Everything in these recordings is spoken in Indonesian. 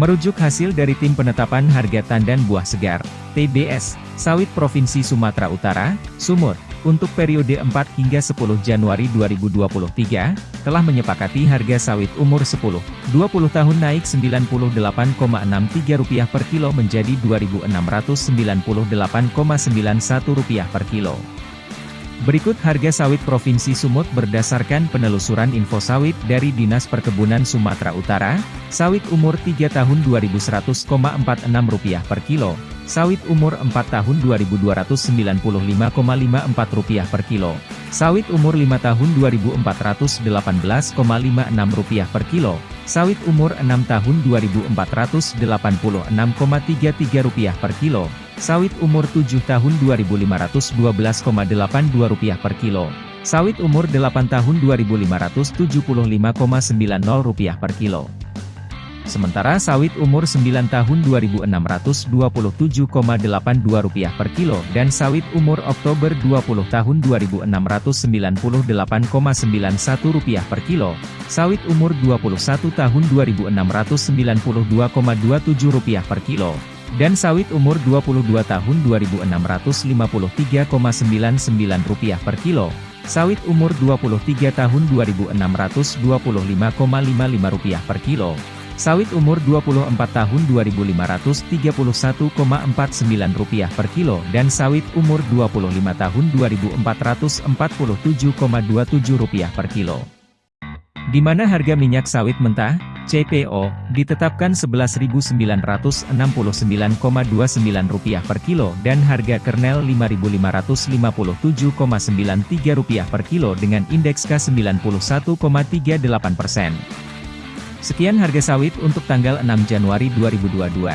Merujuk hasil dari Tim Penetapan Harga Tandan Buah Segar, TBS, Sawit Provinsi Sumatera Utara, Sumur, untuk periode 4 hingga 10 Januari 2023, telah menyepakati harga sawit umur 10-20 tahun naik Rp98,63 per kilo menjadi Rp2.698,91 per kilo. Berikut harga sawit Provinsi Sumut berdasarkan penelusuran info sawit dari Dinas Perkebunan Sumatera Utara, sawit umur 3 tahun Rp2.100,46 per kilo, sawit umur 4 tahun Rp2.295,54 per kilo, sawit umur 5 tahun Rp2.418,56 per kilo, sawit umur 6 tahun Rp2.486,33 per kilo, Sawit umur 7 tahun Rp2.512,82 per kilo. Sawit umur 8 tahun Rp2.575,90 per kilo. Sementara sawit umur 9 tahun Rp2.627,82 per kilo dan sawit umur Oktober 20 tahun Rp2.698,91 per kilo, sawit umur 21 tahun Rp2.692,27 per kilo, dan sawit umur 22 tahun Rp2.653,99 per kilo, sawit umur 23 tahun Rp2.625,55 per kilo, sawit umur 24 tahun Rp2.531,49 per kilo dan sawit umur 25 tahun Rp2.447,27 per kilo. Di mana harga minyak sawit mentah, CPO, ditetapkan Rp11.969,29 per kilo dan harga kernel Rp5.557,93 per kilo dengan indeks K91,38 persen. Sekian harga sawit untuk tanggal 6 Januari 2022.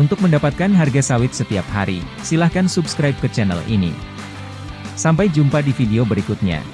Untuk mendapatkan harga sawit setiap hari, silahkan subscribe ke channel ini. Sampai jumpa di video berikutnya.